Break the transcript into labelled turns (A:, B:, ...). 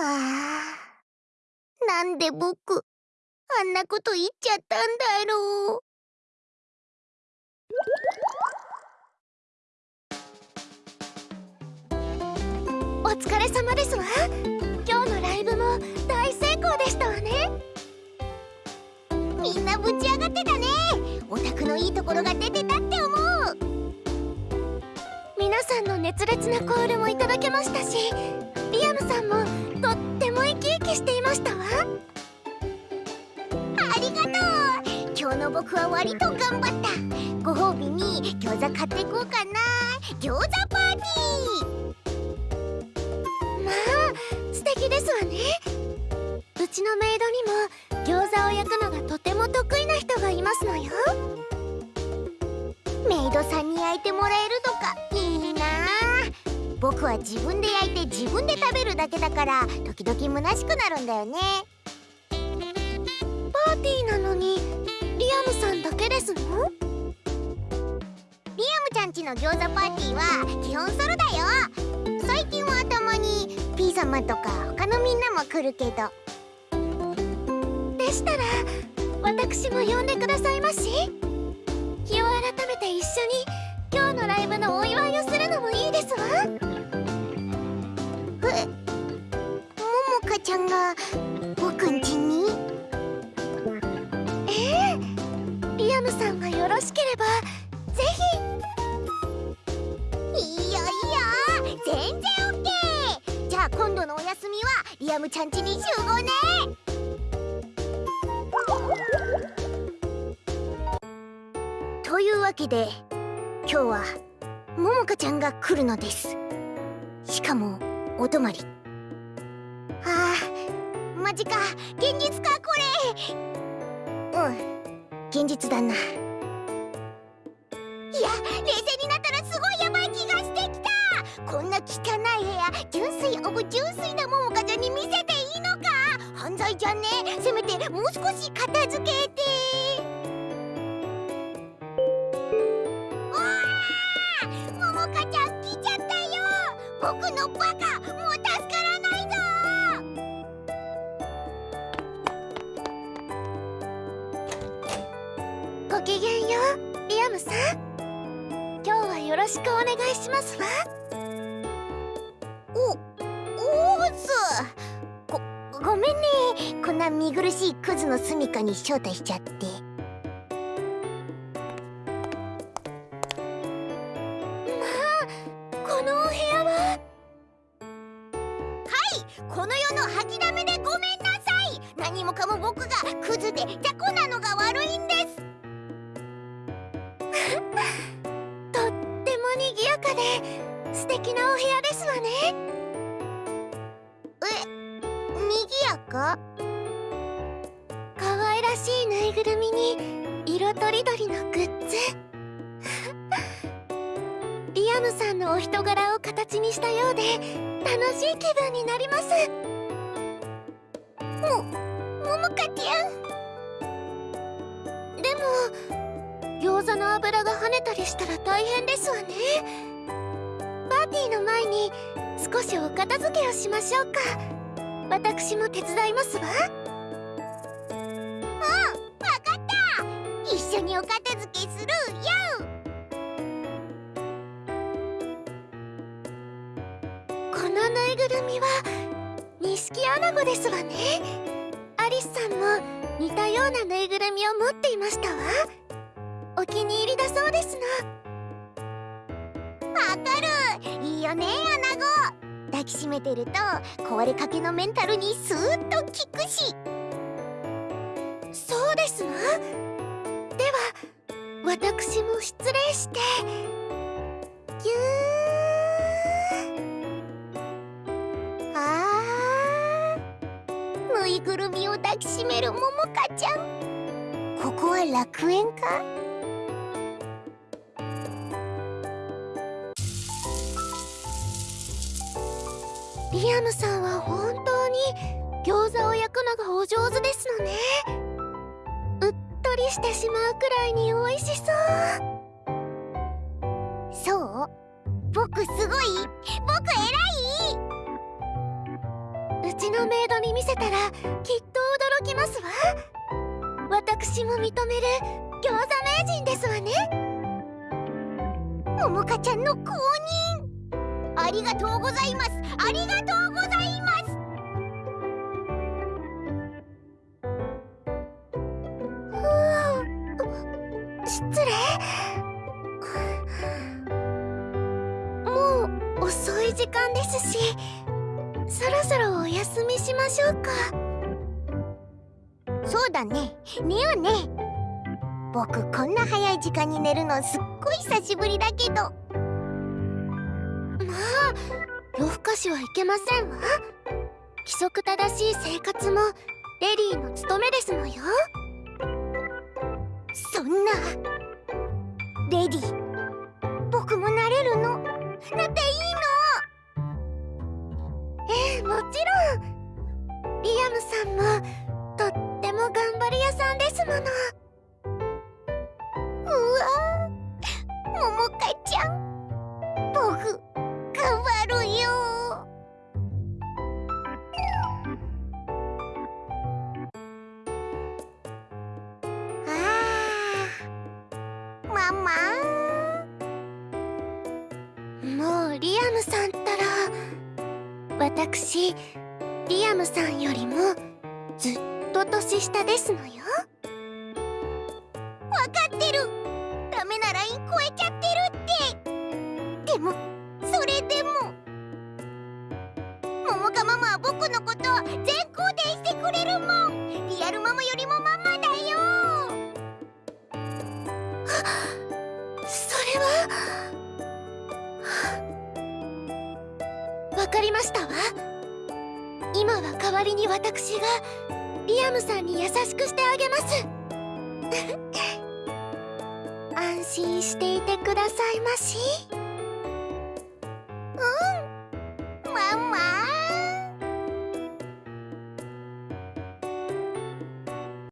A: あなんで僕あんなこと言っちゃったんだろう。お疲れ様ですわ。今日のライブも大成功でしたわね。みんなぶち上がってたね。オタクのいいところが出てたって思う。皆さんの熱烈なコールもいただけましたしリアムさんもきしていましたわ。ありがとう。今日の僕は割と頑張った。ご褒美に餃子買っていこうかな。餃子パーティー。まあ素敵ですわね。うちのメイドにも餃子を焼くのがとても得意な人がいますのよ。メイドさんに焼いてもらえると僕は自分で焼いて自分で食べるだけだから時々虚しくなるんだよね。パーティーなのにリアムさんだけですの？リアムちゃんちの餃子パーティーは基本ソロだよ。最近はたまに P 様とか他のみんなも来るけど。でしたら私も呼んでくださいまし。日を改めて一緒に今日のライブのお祝んが僕んちに？ええリアムさんがよろしければぜひ。いいよいいよ全然オッケー。じゃあ今度のお休みはリアムちゃんちに集合ね。というわけで今日はももかちゃんが来るのです。しかもお泊まり。ああマジか現実かこれ。うん。現実だな。いや冷静になったらすごいやばい気がしてきた。こんな汚い部屋純粋オブ純粋なももかちゃんに見せていいのか。犯罪じゃね。せめてもう少し片付けて。うわももかちゃん来ちゃったよ。僕のバカもう助からムさん。今日はよろしくお願いしますわ。おおーすごごめんね。こんな見苦しいクズの住みかに招待しちゃって。このお部屋は。はいこの世の吐きだめでごめんなさい。何もかも僕がクズで雑魚なのが悪いんで。すかで素敵なお部屋ですわね。え賑やか？可愛らしいぬいぐるみに色とりどりのグッズ。リアムさんのお人柄を形にしたようで楽しい気分になります。もももかちゃん。でも餃子の油が跳ねたりしたら大変ですわね。ィーの前に少しお片付けをしましょうか。私も手伝いますわ。うんわかった。一緒にお片付けするよ。このぬいぐるみは錦アナゴですわね。アリスさんも似たようなぬいぐるみを持っていましたわ。お気に入りだそうですの。かるいいよねアナゴ抱きしめてると壊れかけのメンタルにスーッと効くしそうですわでは私も失礼して。ぎゅー。あーぬいぐるみを抱きしめるももかちゃん。ここは楽園か？リアムさんは本当に餃子を焼くのがお上手ですのね。うっとりしてしまうくらいに美味しそう。そう僕すごい僕偉い。う
B: ちのメイドに見せたらきっと驚きますわ。私も認める餃子名人ですわね。
A: ももかちゃんの公認。ありがとうございます。ありがとうございます。
B: 失礼。もう遅い時間ですしそろそろお休みしましょうか。
A: そうだね。寝ようね僕こんな早い時間に寝るのすっごい久しぶりだけど。
B: 夜更かしはいけませんわ。規則正しい生活もレディーの務めですのよ。
A: そんな。レディ僕もなれるの？なって
B: リアムさんったら私リアムさんよりもずっと年下ですのよ。
A: 分かってる。ダメなライン超えちゃっ
B: た。かりましたわ今は代わりに私がリアムさんに優しくしてあげます 安心していてくださいまし。